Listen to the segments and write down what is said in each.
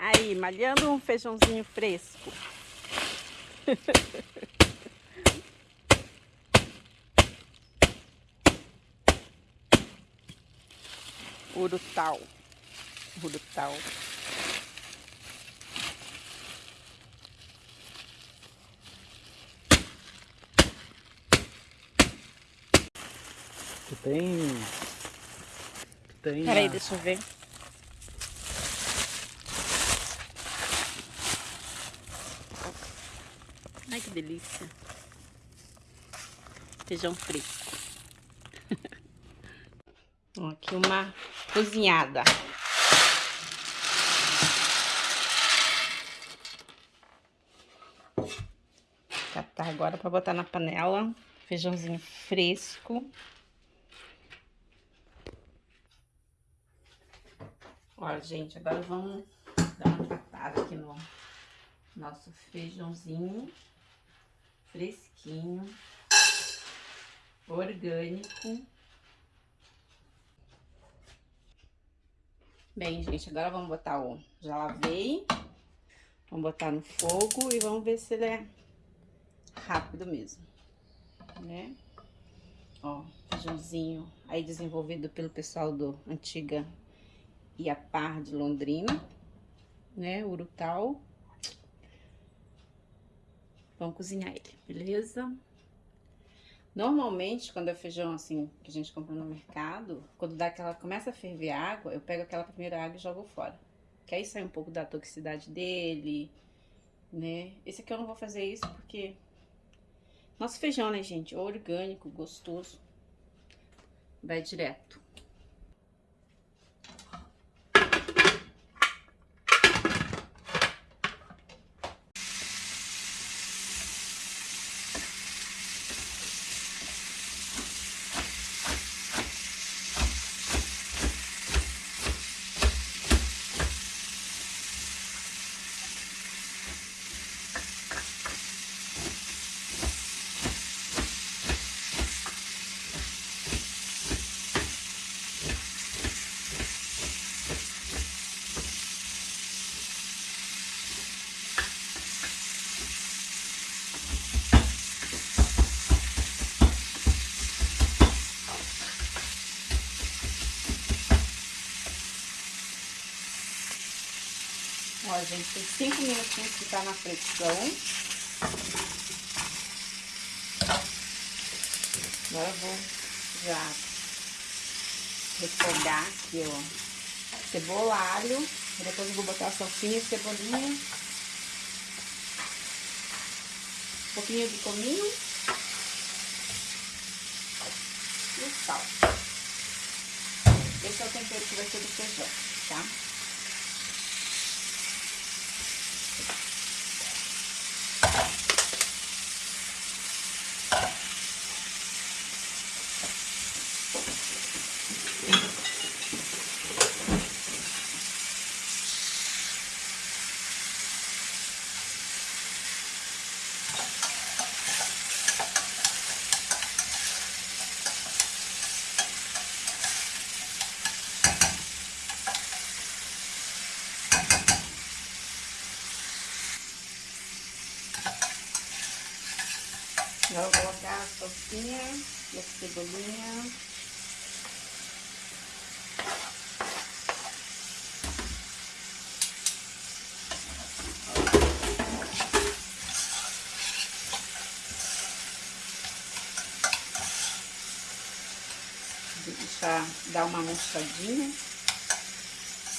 Aí, malhando um feijãozinho fresco. Urutau. Urutau. Tu tem... Tu tem... Peraí, a- deixa eu ver. Que delícia. Feijão fresco. Aqui uma cozinhada. Catar agora para botar na panela. Feijãozinho fresco. Ó, gente, agora vamos dar uma tratada aqui no nosso feijãozinho fresquinho, orgânico. Bem, gente, agora vamos botar o... Já lavei. Vamos botar no fogo e vamos ver se ele é rápido mesmo, né? Ó, feijãozinho aí desenvolvido pelo pessoal do Antiga e a par de Londrina, né? Urutau. Vamos cozinhar ele, beleza? Normalmente, quando é feijão assim, que a gente compra no mercado, quando dá aquela, começa a ferver água, eu pego aquela primeira água e jogo fora. Que aí sai um pouco da toxicidade dele, né? Esse aqui eu não vou fazer isso porque... Nosso feijão, né, gente? Orgânico, gostoso. Vai direto. Ó, gente, tem cinco minutinhos que tá na pressão. Agora eu vou já refogar aqui, ó, cebola, alho. Depois eu vou botar a salsinha cebolinha. Um pouquinho de cominho. E sal. Esse é o tempero que vai ser do feijão, tá? Agora eu vou colocar a salsinha e a cebolinha. Deixar dar uma murchadinha.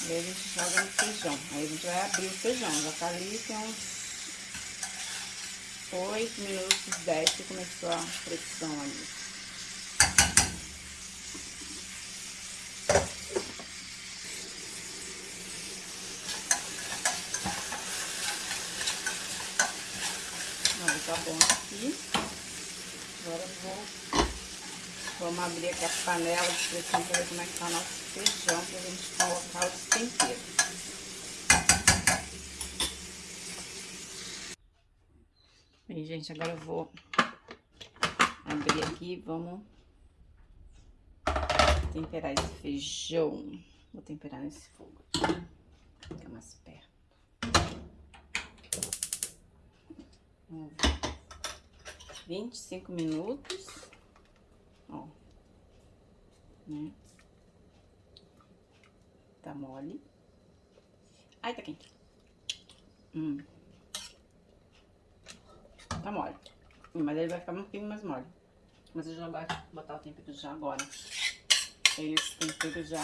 E aí a gente joga no feijão. Aí a gente vai abrir o feijão. Já tá ali, tem uns 8 minutos, 10 que começou a fricção ali. Tá bom aqui. Agora eu vou... Vamos abrir aqui a panela de pressão para ver como é que tá o nosso feijão, pra gente colocar os temperos. Gente, agora eu vou abrir aqui, vamos temperar esse feijão. Vou temperar nesse fogo aqui, fica mais perto. Vamos ver. 25 minutos, ó, né? Tá mole. Ai, tá quente. Hum. Tá mole. Mas ele vai ficar um pouquinho mais mole. Mas eu já vou botar o tempero já agora. Esse tempero já...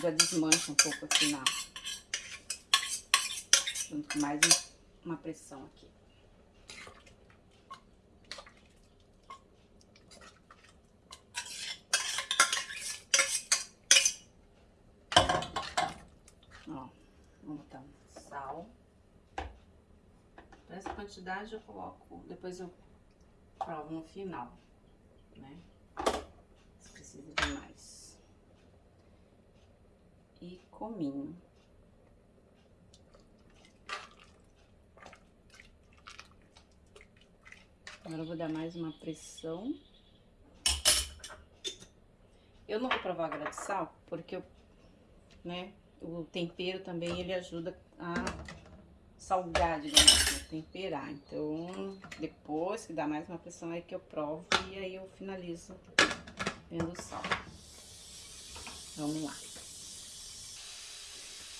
Já desmancha um pouco aqui na... Junto com mais uma pressão aqui. Ó, vamos botar um sal. Essa quantidade eu coloco, depois eu provo no final, né? Se precisa de mais. E cominho. Agora eu vou dar mais uma pressão. Eu não vou provar agora de sal, porque eu, né, o tempero também ele ajuda a salgar, digamos assim, temperar. Então, depois que dá mais uma pressão aí que eu provo e aí eu finalizo vendo o sal. Vamos lá.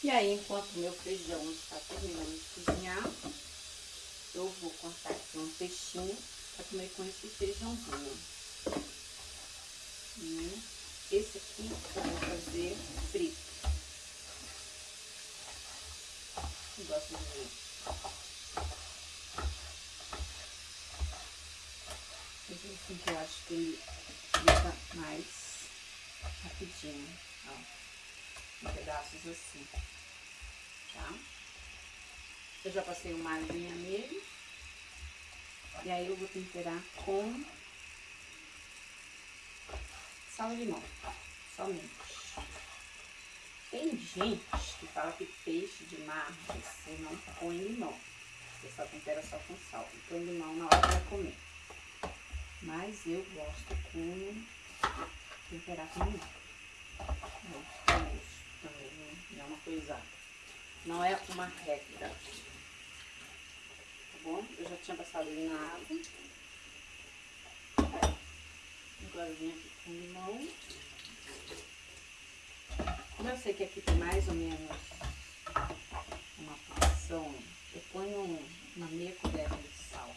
E aí, enquanto o meu feijão está terminando de cozinhar, eu vou cortar aqui um peixinho para comer com esse feijãozinho. E esse aqui eu vou fazer frito. Eu gosto de ver. Assim que eu acho que ele fica mais rapidinho, ó. Em pedaços assim, tá? Eu já passei uma aguinha nele. E aí eu vou temperar com sal e limão, somente. Tem gente que fala que peixe de mar você não põe limão. Você só tempera só com sal. E põe limão na hora vai comer. Mas eu gosto com temperar com limão. Gosto também? Dá uma coisa. Não é uma regra bom? Eu já tinha passado ele na água. Agora eu vim aqui com limão. Como eu sei que aqui tem mais ou menos uma porção, eu ponho uma meia colher de sal.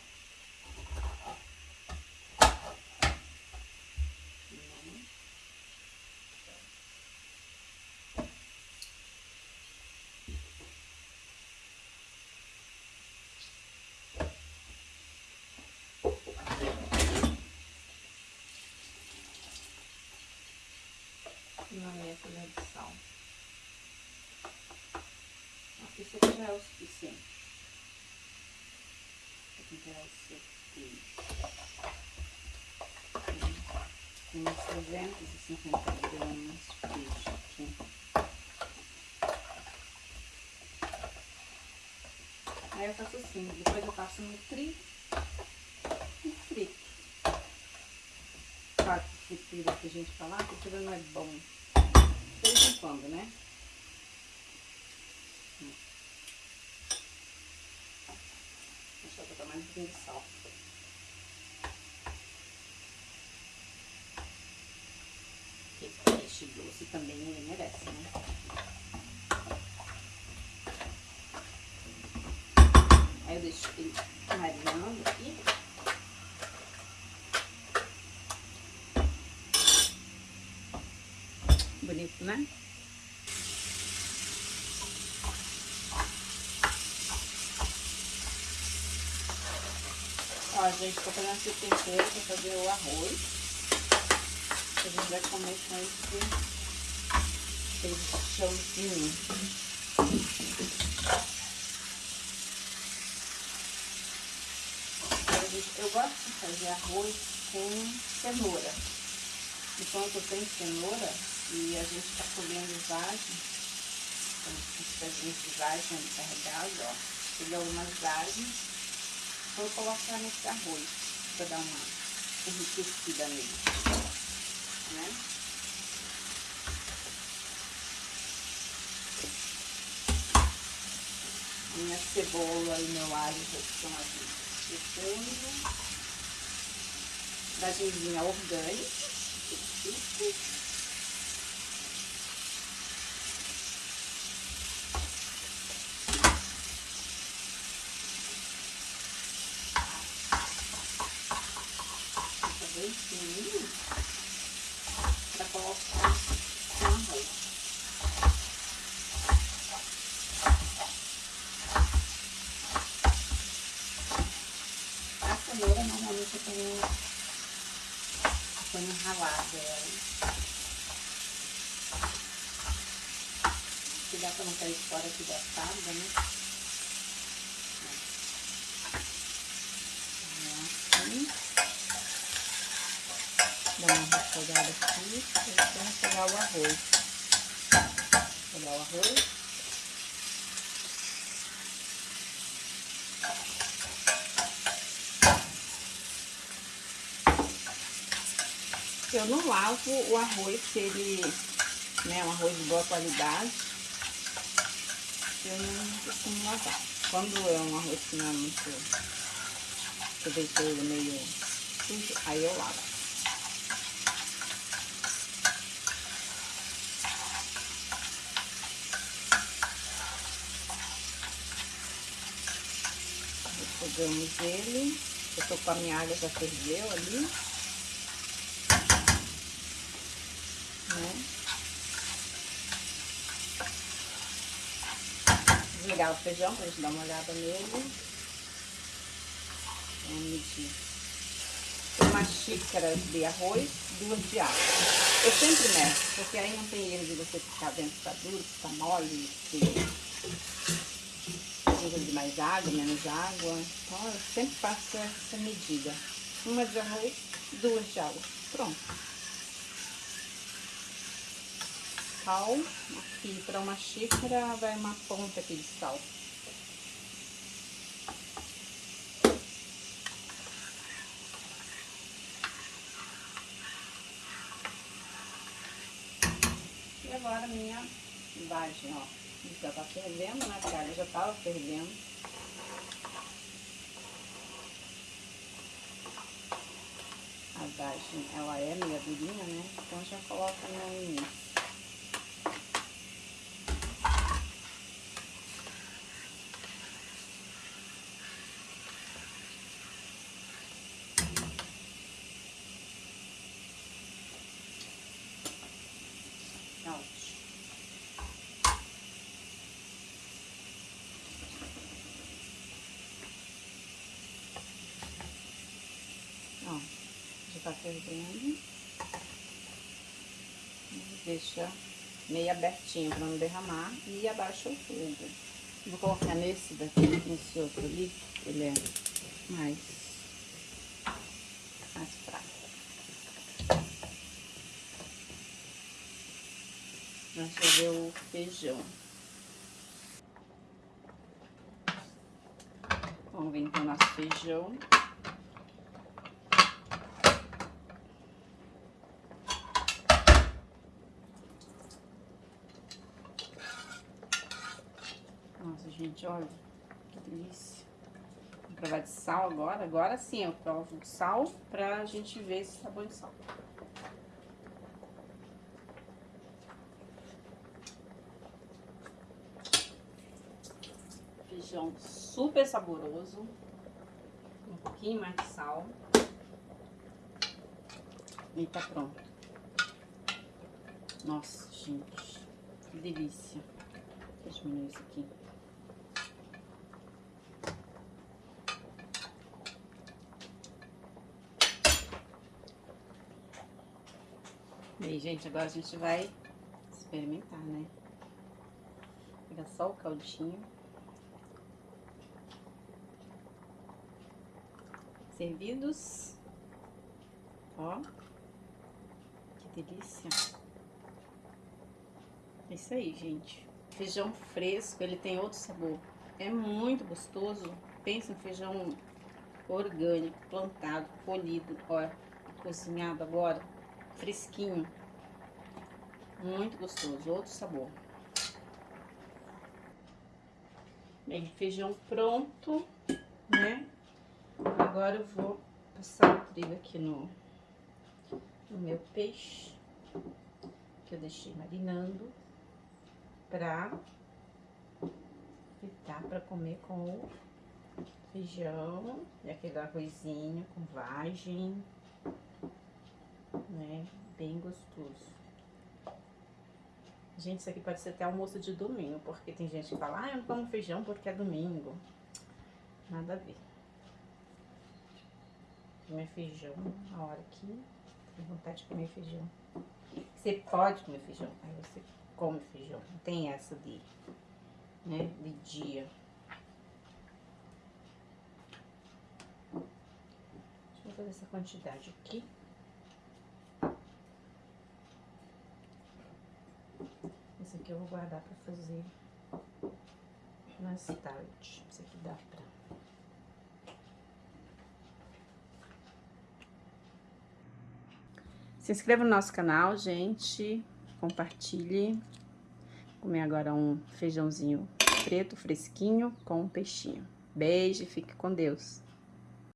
uma meia colher de sal. Isso aqui já é o suficiente. Para temperar o seu peixe. Tem uns 350 gramas de peixe aqui. Aí eu faço assim, depois eu passo no tri e frito. Claro que fritura que a gente fala, fritura não é bom de vez em quando, né? Eu botar mais um pouquinho de sal. Porque peixe doce também ele merece, né? Aí eu deixo ele marinando aqui. bonito, né? Ó, gente, tô fazendo esse tempero pra fazer o arroz. A gente vai comer com esse feijãozinho. Eu gosto de fazer arroz com cenoura. Enquanto tem cenoura, e a gente está colhendo vagem, os pezinhos de vagem carregados, ó. Peguei algumas vagens, vou colocar nesse arroz para dar uma enriquecida nele, né? Minha cebola e meu alho já estão aqui fritando. Bragenzinha orgânica. bem fininho para colocar no arroz. A cenoura normalmente eu ponho, eu ponho ralada ela. Que dá para não cair fora aqui da tábua, né? Assim. Dá uma refogada aqui, e refogar o arroz. Pegar o arroz. Eu não lavo o arroz se ele, né, um arroz de boa qualidade. Eu não costumo lavar. Quando é um arroz que não é muito, eu deixei ele meio sujo, aí eu lavo. Jogamos ele. Eu tô com a minha água já ferveu ali. Né? Desligar o feijão pra gente dar uma olhada nele. Vamos medir. Uma xícara de arroz, duas de água. Eu sempre meço, porque aí não tem erro de você ficar dentro, tá duro, tá mole, precisa de mais água, menos água. Então, eu sempre faço essa medida. Uma de arroz, duas de água. Pronto. Sal, aqui para uma xícara vai uma ponta aqui de sal. E agora minha vagem, ó já tá fervendo, né? A carne já tava fervendo. Ela é meia durinha, né? Então já coloca no início. Ó, já tá fervendo. Deixa meio abertinho para não derramar e abaixa o fogo. Vou colocar nesse daqui, nesse outro ali, ele é mais, mais fraco. Vamos fazer o feijão. Vamos ver então nosso feijão. Gente, olha, que delícia. Vou provar de sal agora. Agora sim, eu provo o sal pra gente ver se tá bom de sal. Feijão super saboroso. Um pouquinho mais de sal. E tá pronto. Nossa, gente, que delícia. Deixa eu diminuir isso aqui. Bem, gente, agora a gente vai experimentar, né? Pegar só o caldinho. Servidos. Ó. Que delícia. É isso aí, gente. Feijão fresco, ele tem outro sabor. É muito gostoso. Pensa em feijão orgânico, plantado, polido, ó, cozinhado agora fresquinho. Muito gostoso, outro sabor. Bem, feijão pronto, né? Agora eu vou passar o trigo aqui no, no meu peixe, que eu deixei marinando, pra fritar, pra comer com o feijão e aquele arrozinho com vagem, né? Bem gostoso. Gente, isso aqui pode ser até almoço de domingo, porque tem gente que fala, ah, eu não como feijão porque é domingo. Nada a ver. Comer feijão a hora que tem vontade de comer feijão. Você pode comer feijão, aí você come feijão. Não tem essa de, né, de dia. Deixa eu fazer essa quantidade aqui. Esse aqui eu vou guardar pra fazer mais tarde. Esse aqui dá pra... Se inscreva no nosso canal, gente. Compartilhe. Comer agora um feijãozinho preto, fresquinho, com um peixinho. Beijo e fique com Deus.